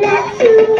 back to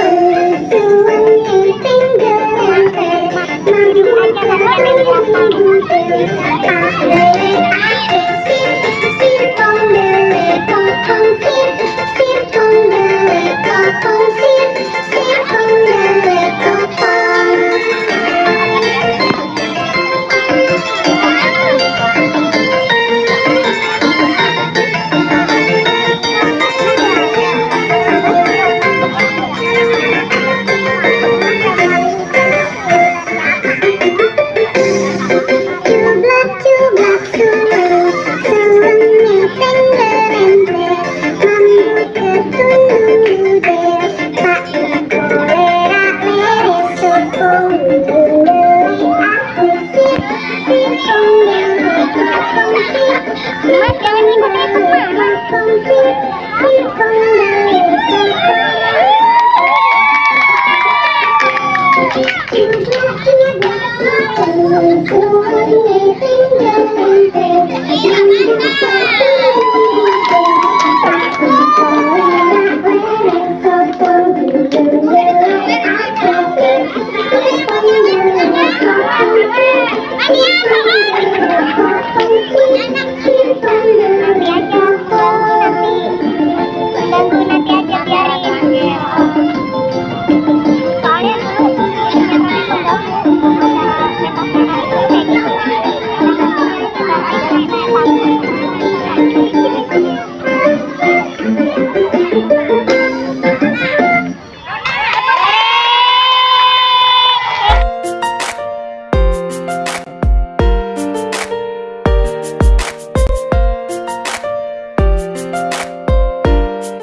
ありがとう